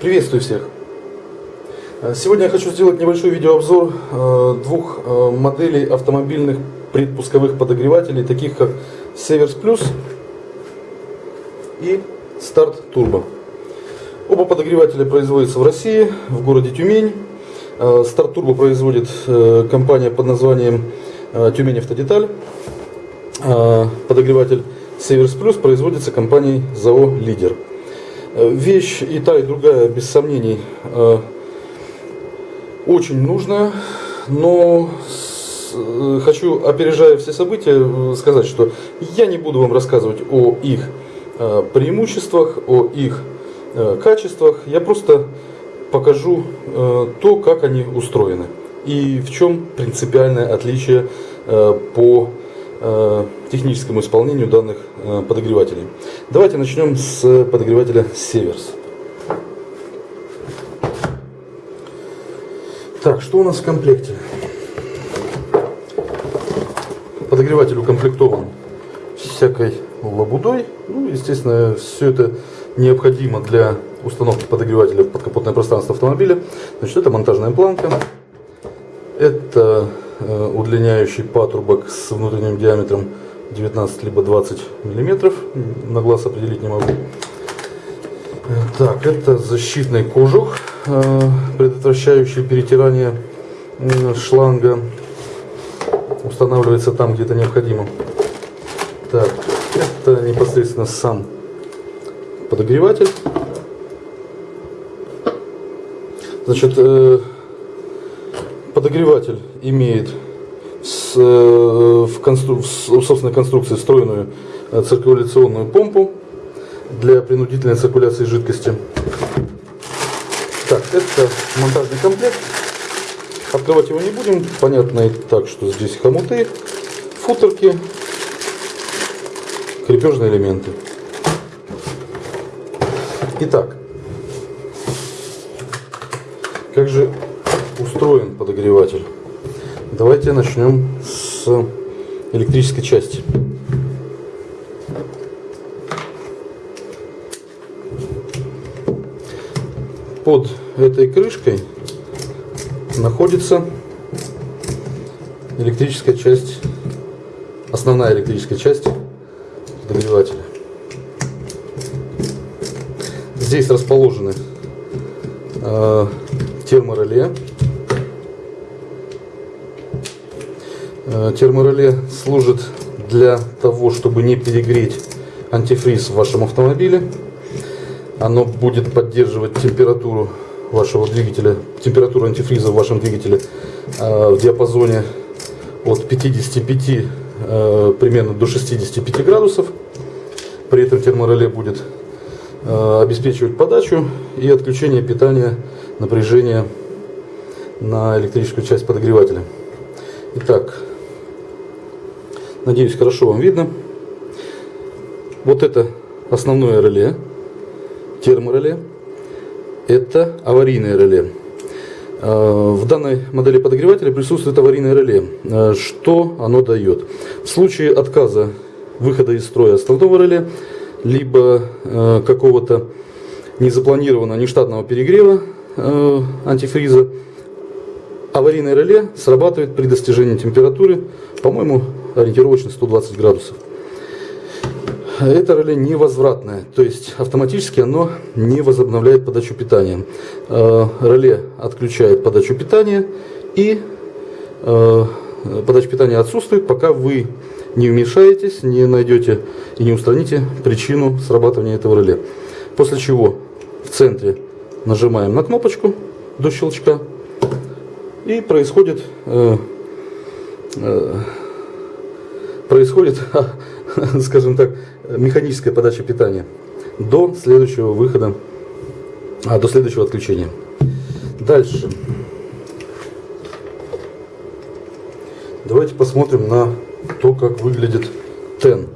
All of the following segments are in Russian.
Приветствую всех! Сегодня я хочу сделать небольшой видеообзор э, двух э, моделей автомобильных предпусковых подогревателей, таких как Северс Плюс и Старт Turbo. Оба подогревателя производятся в России, в городе Тюмень. Э, Старт Turbo производит компания под названием Тюмень Автодеталь. Подогреватель Северс Плюс производится компанией ЗАО Лидер. Вещь и та, и другая, без сомнений, очень нужная, но хочу, опережая все события, сказать, что я не буду вам рассказывать о их э, преимуществах, о их э, качествах. Я просто покажу э, то, как они устроены и в чем принципиальное отличие по техническому исполнению данных подогревателей. Давайте начнем с подогревателя Северс. Так, что у нас в комплекте? Подогреватель укомплектован всякой лабудой. Ну, естественно, все это необходимо для установки подогревателя в подкапотное пространство автомобиля. Значит, это монтажная планка. Это э, удлиняющий патрубок с внутренним диаметром 19 либо 20 миллиметров. На глаз определить не могу. Так, это защитный кожух, э, предотвращающий перетирание шланга. Устанавливается там, где это необходимо. Так, это непосредственно сам подогреватель. Значит, э, подогреватель имеет э, в, констру... в собственной конструкции встроенную циркуляционную помпу для принудительной циркуляции жидкости. Так, это монтажный комплект. Открывать его не будем. Понятно и так, что здесь хомуты, футерки, крепежные элементы. Итак, как же устроен подогреватель? Давайте начнем с электрической части. под этой крышкой находится электрическая часть, основная электрическая часть подогревателя. Здесь расположены э, термореле. Термореле служит для того, чтобы не перегреть антифриз в вашем автомобиле оно будет поддерживать температуру вашего двигателя, температуру антифриза в вашем двигателе э, в диапазоне от 55 э, примерно до 65 градусов. При этом термореле будет э, обеспечивать подачу и отключение питания напряжения на электрическую часть подогревателя. Итак, надеюсь, хорошо вам видно. Вот это основное реле термореле, это аварийное реле. А, в данной модели подогревателя присутствует аварийное реле. А, что оно дает? В случае отказа выхода из строя основного реле, либо а, какого-то незапланированного нештатного перегрева антифриза, аварийное реле срабатывает при достижении температуры, по-моему, ориентировочно 120 градусов это реле невозвратное, то есть автоматически оно не возобновляет подачу питания. Э, реле отключает подачу питания и э, подача питания отсутствует, пока вы не вмешаетесь, не найдете и не устраните причину срабатывания этого реле. После чего в центре нажимаем на кнопочку до щелчка и происходит э, происходит скажем так, механическая подача питания до следующего выхода, а, до следующего отключения. Дальше. Давайте посмотрим на то, как выглядит тен.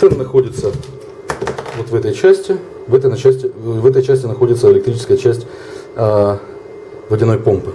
Тен находится вот в этой части. В этой части, в этой части находится электрическая часть а, водяной помпы.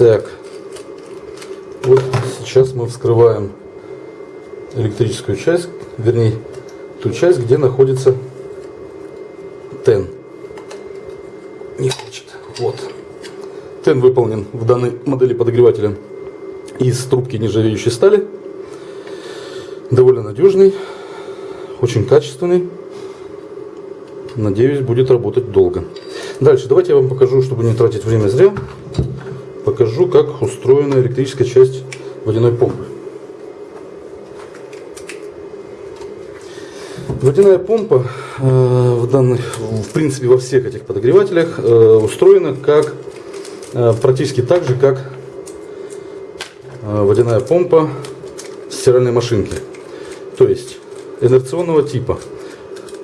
Так. Вот сейчас мы вскрываем электрическую часть, вернее, ту часть, где находится тен. Не хочет. Вот. Тен выполнен в данной модели подогревателя из трубки нержавеющей стали. Довольно надежный, очень качественный. Надеюсь, будет работать долго. Дальше, давайте я вам покажу, чтобы не тратить время зря, покажу, как устроена электрическая часть водяной помпы. Водяная помпа э, в, данных, в принципе во всех этих подогревателях э, устроена как э, практически так же, как э, водяная помпа стиральной машинки. То есть инерционного типа.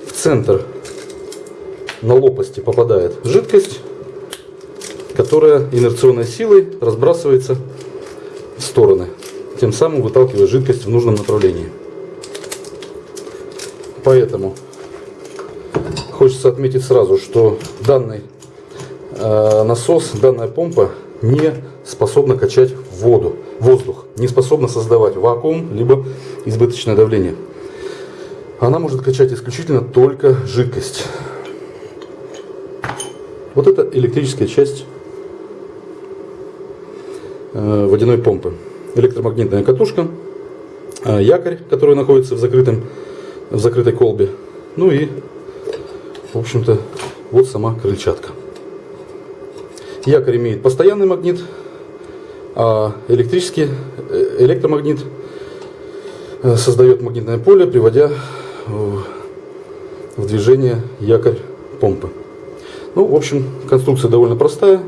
В центр на лопасти попадает жидкость, которая инерционной силой разбрасывается в стороны, тем самым выталкивая жидкость в нужном направлении. Поэтому хочется отметить сразу, что данный э, насос, данная помпа не способна качать воду, воздух, не способна создавать вакуум, либо избыточное давление. Она может качать исключительно только жидкость. Вот это электрическая часть э, водяной помпы. Электромагнитная катушка, э, якорь, который находится в, закрытом, в закрытой колбе. Ну и, в общем-то, вот сама крыльчатка. Якорь имеет постоянный магнит, а электрический э, электромагнит создает магнитное поле, приводя в движение якорь помпы. Ну, в общем, конструкция довольно простая.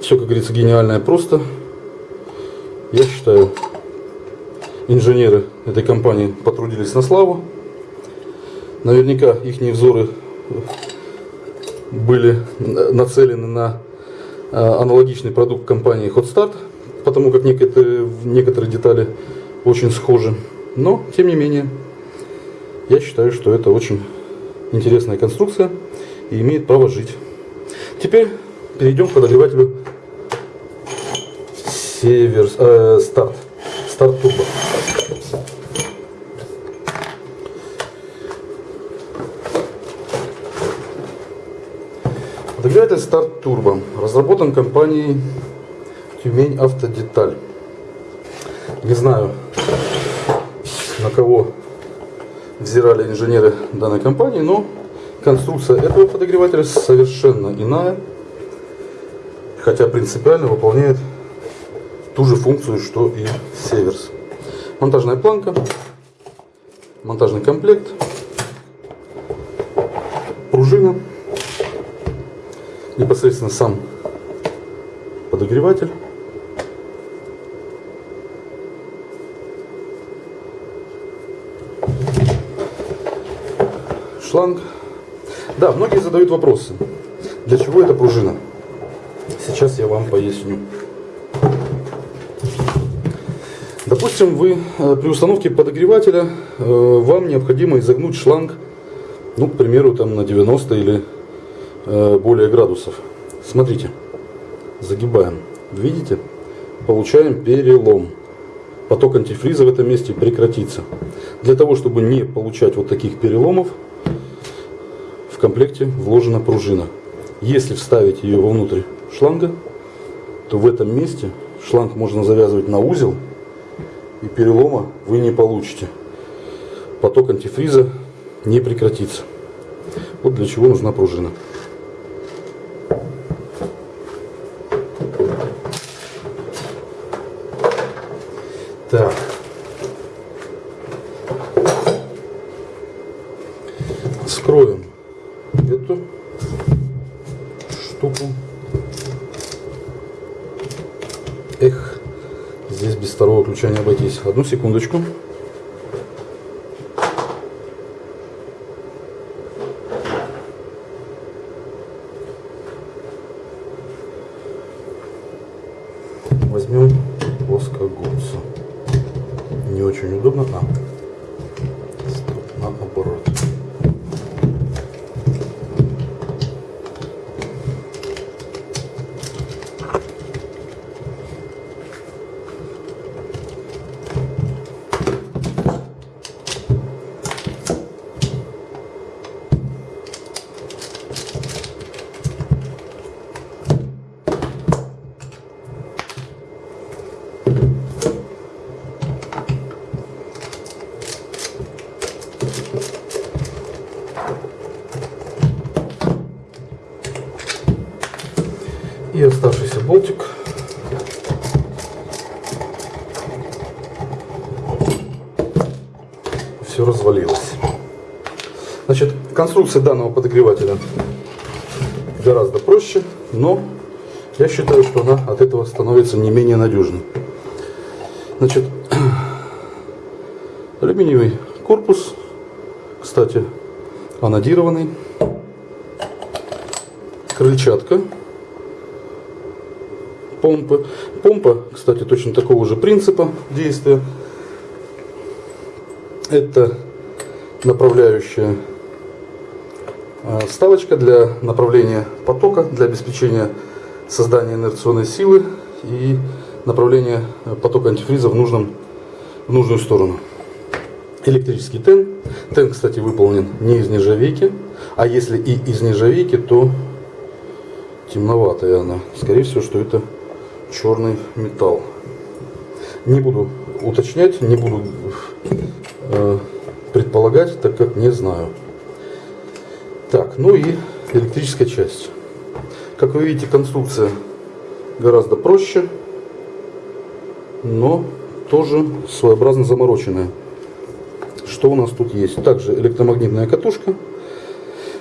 Все, как говорится, гениальное просто. Я считаю, инженеры этой компании потрудились на славу. Наверняка их взоры были нацелены на а, аналогичный продукт компании Hotstart, потому как некоторые, некоторые детали очень схожи. Но, тем не менее, я считаю, что это очень интересная конструкция и имеет право жить. Теперь перейдем к подогревателю Север, э, старт. Старт турбо. Подогреватель Старт Турбо разработан компанией Тюмень Автодеталь. Не знаю, на кого взирали инженеры данной компании, но Конструкция этого подогревателя совершенно иная, хотя принципиально выполняет ту же функцию, что и Северс. Монтажная планка, монтажный комплект, пружина, непосредственно сам подогреватель. шланг да, многие задают вопросы. Для чего эта пружина? Сейчас я вам поясню. Допустим, вы э, при установке подогревателя э, вам необходимо изогнуть шланг, ну, к примеру, там на 90 или э, более градусов. Смотрите, загибаем. Видите? Получаем перелом. Поток антифриза в этом месте прекратится. Для того, чтобы не получать вот таких переломов, в комплекте вложена пружина. Если вставить ее вовнутрь шланга, то в этом месте шланг можно завязывать на узел, и перелома вы не получите. Поток антифриза не прекратится. Вот для чего нужна пружина. Так. Обойтись. Одну секундочку. Возьмем плоскогубцы. Не очень удобно. А, Все развалилось. Значит, конструкция данного подогревателя гораздо проще, но я считаю, что она от этого становится не менее надежной. Значит, алюминиевый корпус, кстати, анодированный, крыльчатка, помпы. Помпа, кстати, точно такого же принципа действия. Это направляющая а, вставочка для направления потока, для обеспечения создания инерционной силы и направления потока антифриза в, нужном, в нужную сторону. Электрический тен. Тен, кстати, выполнен не из нержавейки, а если и из нержавейки, то темноватая она. Скорее всего, что это черный металл. Не буду уточнять, не буду э, предполагать, так как не знаю. Так, ну и электрическая часть. Как вы видите, конструкция гораздо проще, но тоже своеобразно замороченная. Что у нас тут есть? Также электромагнитная катушка.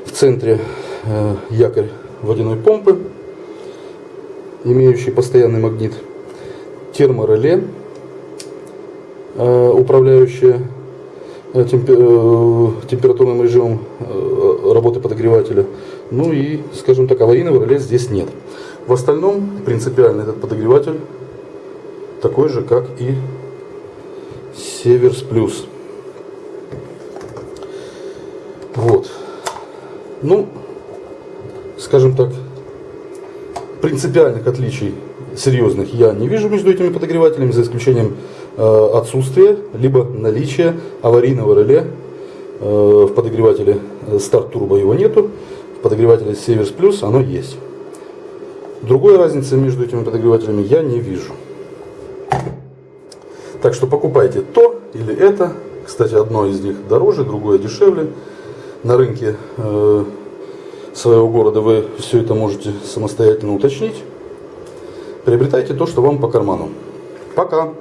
В центре э, якорь водяной помпы, имеющий постоянный магнит. Термореле, э, управляющее Э, э, температурным режимом э, работы подогревателя. Ну и, скажем так, аварийного реле здесь нет. В остальном принципиально этот подогреватель такой же, как и Северс Плюс. Вот. Ну, скажем так, принципиальных отличий серьезных я не вижу между этими подогревателями, за исключением э, отсутствия либо наличия аварийного реле э, в подогревателе Start Turbo его нету, в подогревателе Severs Plus оно есть. Другой разницы между этими подогревателями я не вижу. Так что покупайте то или это. Кстати, одно из них дороже, другое дешевле. На рынке э, своего города вы все это можете самостоятельно уточнить. Приобретайте то, что вам по карману. Пока!